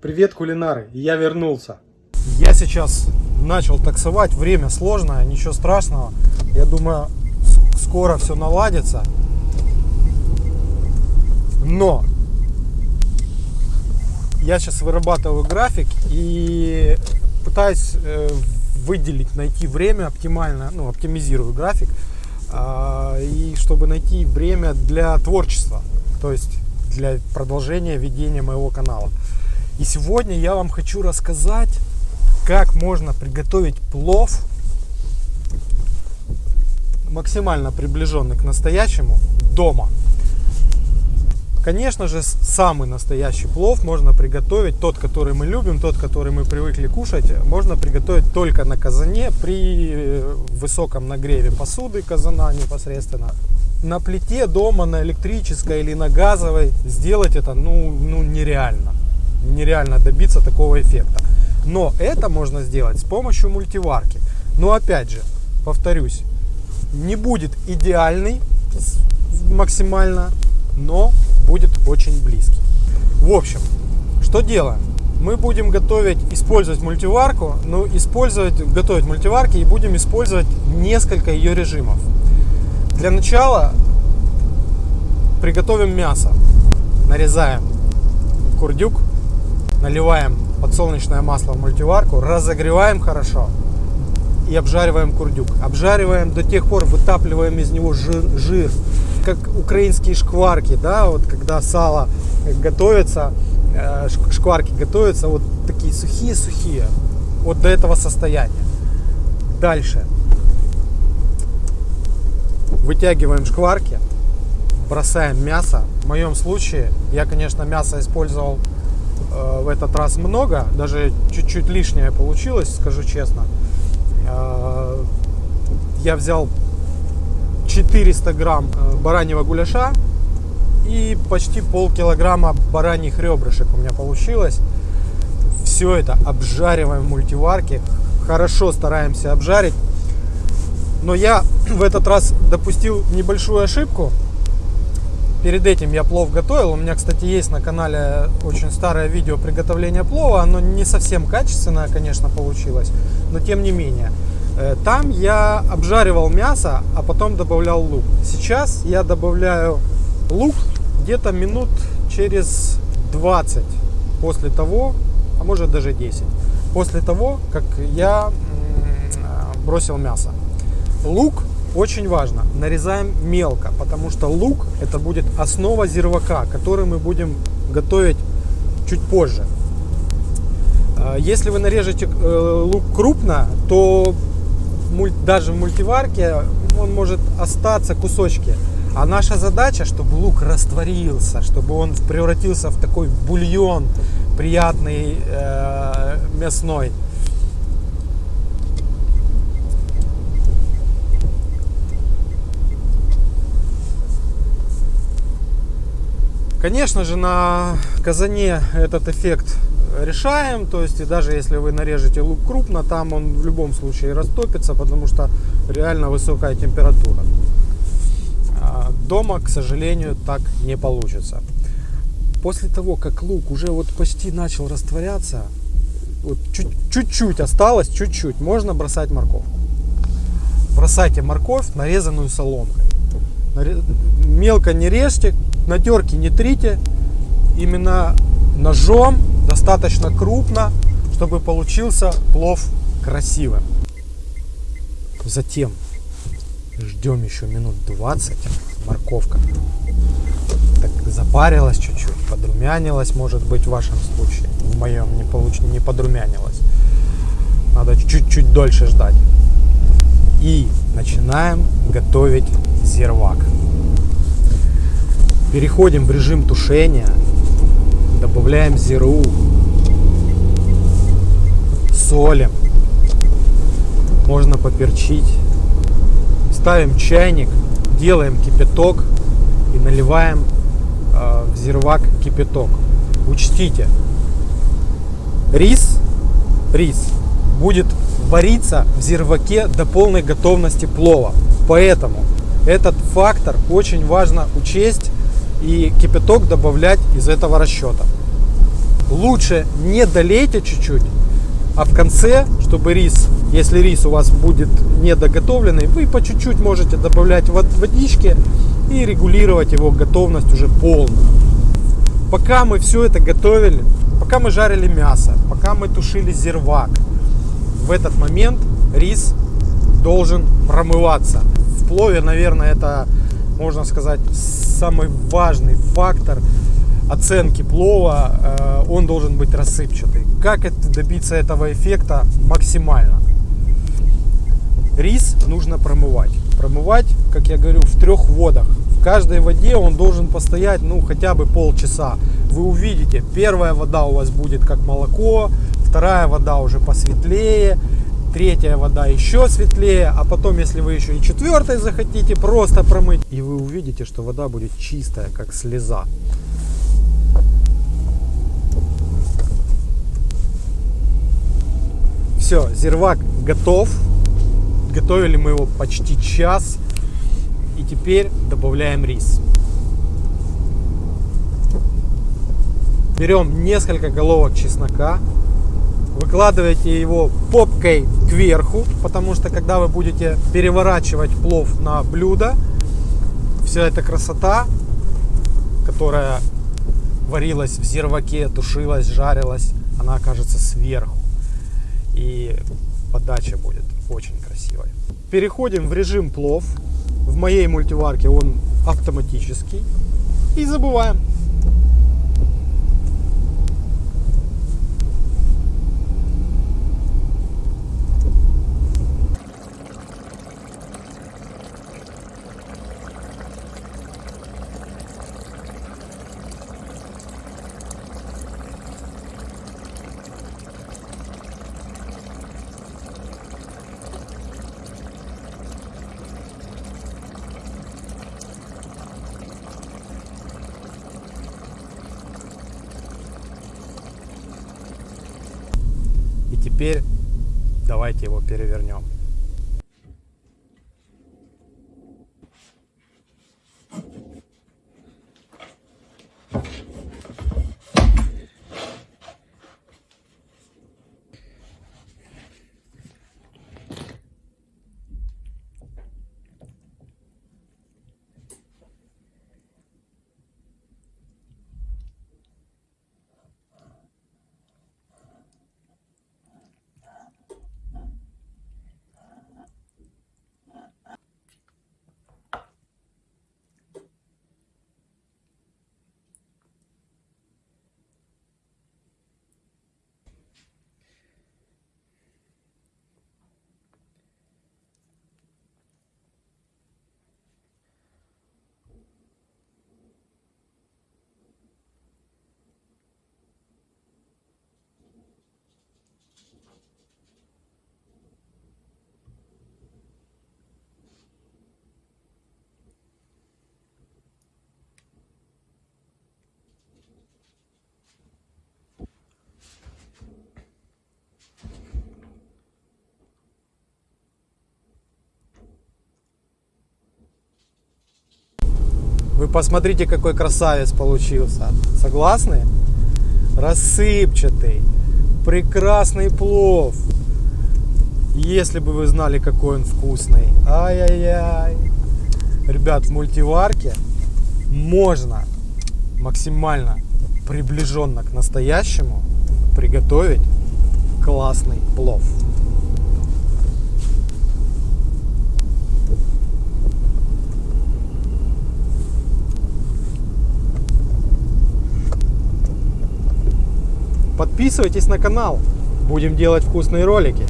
Привет, кулинары! Я вернулся. Я сейчас начал таксовать. Время сложное, ничего страшного. Я думаю, скоро все наладится. Но я сейчас вырабатываю график и пытаюсь э, выделить, найти время оптимально, ну, оптимизирую график, а, и чтобы найти время для творчества, то есть для продолжения ведения моего канала. И сегодня я вам хочу рассказать, как можно приготовить плов максимально приближенный к настоящему дома. Конечно же, самый настоящий плов можно приготовить, тот, который мы любим, тот, который мы привыкли кушать, можно приготовить только на казане при э, высоком нагреве посуды казана непосредственно. На плите дома, на электрической или на газовой сделать это ну, ну нереально. Нереально добиться такого эффекта. Но это можно сделать с помощью мультиварки. Но опять же, повторюсь, не будет идеальный максимально, но будет очень близкий. В общем, что делаем? Мы будем готовить, использовать мультиварку, но использовать, готовить мультиварки и будем использовать несколько ее режимов. Для начала приготовим мясо. Нарезаем курдюк, наливаем подсолнечное масло в мультиварку, разогреваем хорошо и обжариваем курдюк. Обжариваем до тех пор, вытапливаем из него жир, жир как украинские шкварки, да, вот когда сало готовится, э, шк- шкварки готовятся, вот такие сухие-сухие, вот до этого состояния. Дальше вытягиваем шкварки, бросаем мясо. В моем случае я, конечно, мясо использовал э, в этот раз много, даже чуть-чуть лишнее получилось, скажу честно. Э, я взял 400 грамм э, бараньего гуляша и почти полкилограмма бараньих ребрышек у меня получилось. Все это обжариваем в мультиварке, хорошо стараемся обжарить. Но я в этот раз допустил небольшую ошибку. Перед этим я плов готовил. У меня, кстати, есть на канале очень старое видео приготовления плова. Оно не совсем качественное, конечно, получилось, но тем не менее. Э, Там я обжаривал мясо, а потом добавлял лук. Сейчас я добавляю лук где-то минут через 20 после того, а может даже 10, после того, как я э, бросил мясо. Лук очень важно. Нарезаем мелко, потому что лук это будет основа зирвака, который мы будем готовить чуть позже. А, Если вы нарежете э, лук крупно, то даже в мультиварке он может остаться кусочки. А наша задача, чтобы лук растворился, чтобы он превратился в такой бульон приятный э, мясной. Конечно же, на казане этот эффект решаем. То есть, и даже если вы нарежете лук крупно, там он в любом случае растопится, потому что реально высокая температура. А Дома, к сожалению, так не получится. После того, как лук уже вот почти начал растворяться, вот чуть- чуть-чуть осталось, чуть-чуть, можно бросать морковку. Бросайте морковь, нарезанную соломкой. Мелко не режьте, на терке не трите, именно ножом, достаточно крупно, чтобы получился плов красивым. Затем ждем еще минут 20, морковка так запарилась чуть-чуть, подрумянилась, может быть, в вашем случае. В моем не, получ... не подрумянилась. Надо чуть-чуть дольше ждать. И начинаем готовить зирвак. Переходим в режим тушения. Добавляем зиру. Солим. Можно поперчить. Ставим чайник, делаем кипяток и наливаем э, в зирвак кипяток. Учтите, рис, рис будет вариться в зирваке до полной готовности плова. Поэтому этот фактор очень важно учесть и кипяток добавлять из этого расчета. лучше не долейте чуть-чуть, а в конце, чтобы рис, если рис у вас будет недоготовленный, вы по чуть-чуть можете добавлять водички и регулировать его готовность уже полно. Пока мы все это готовили, пока мы жарили мясо, пока мы тушили зирвак, в этот момент рис должен промываться. В плове, наверное, это, можно сказать, самый важный фактор оценки плова. Э, он должен быть рассыпчатый. Как это, добиться этого эффекта максимально? Рис нужно промывать. Промывать, как я говорю, в трех водах. В каждой воде он должен постоять, ну, хотя бы полчаса. Вы увидите, первая вода у вас будет как молоко, вторая вода уже посветлее, третья вода еще светлее, а потом, если вы еще и четвертой захотите, просто промыть, и вы увидите, что вода будет чистая, как слеза. Все, зирвак готов. Готовили мы его почти час. И теперь добавляем рис. Берем несколько головок чеснока, выкладываете его попкой кверху, потому что когда вы будете переворачивать плов на блюдо, вся эта красота, которая варилась в зирваке, тушилась, жарилась, она окажется сверху. И подача будет очень красивой. Переходим в режим плов. В моей мультиварке он автоматический. И забываем. Теперь давайте его перевернем. Вы посмотрите, какой красавец получился. Согласны? Рассыпчатый, прекрасный плов. Если бы вы знали, какой он вкусный. Ай-яй-яй. Ребят, в мультиварке можно максимально приближенно к настоящему приготовить классный плов. Подписывайтесь на канал. Будем делать вкусные ролики.